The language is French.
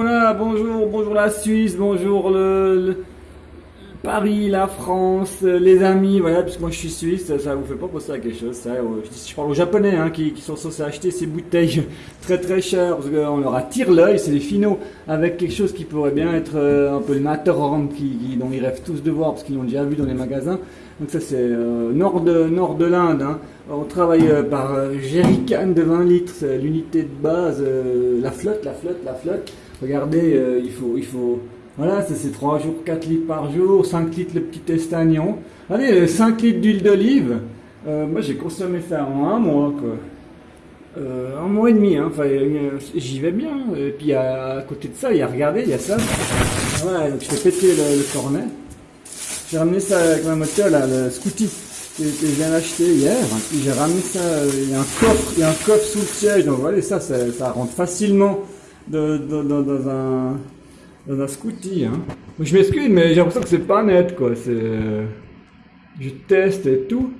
Voilà, bonjour, bonjour la Suisse, bonjour le, le- Paris, la France, euh, les amis, voilà, puisque moi je suis suisse, ça vous fait pas penser à quelque chose, ça. euh, Je, parle aux japonais hein, qui, sont censés acheter ces bouteilles très très chères, parce qu'on leur attire l'œil, c'est des finaux, avec quelque chose qui pourrait bien être euh, un peu le Matterhorn, qui, dont ils rêvent tous de voir, parce qu'ils l'ont déjà vu dans les magasins. Donc ça c'est nord de, nord de l'Inde, hein. on travaille euh, par jerrycan de 20 litres, l'unité de base, la flotte, la flotte, la flotte. Regardez, il faut, il faut, voilà, c'est 3 jours, 4 litres par jour, 5 litres le petit estagnon. Allez, euh, 5 litres d'huile d'olive. Euh, moi j'ai consommé ça en un mois, quoi. Euh, un mois et demi, hein. Enfin, euh, j'y vais bien. Et puis à, côté de ça, il y a, regardez, il y a ça. Voilà, donc je fais péter le, cornet. J'ai ramené ça avec ma moto, là, le Scooty, que, que je viens d'acheter hier. J'ai ramené ça, euh, il y a un coffre, il y a un coffre sous le siège. Donc voilà, ça, ça, ça rentre facilement dans un dans un scooty. Hein. Je m'excuse, mais j'ai l'impression que c'est pas net, quoi. Euh, je teste et tout.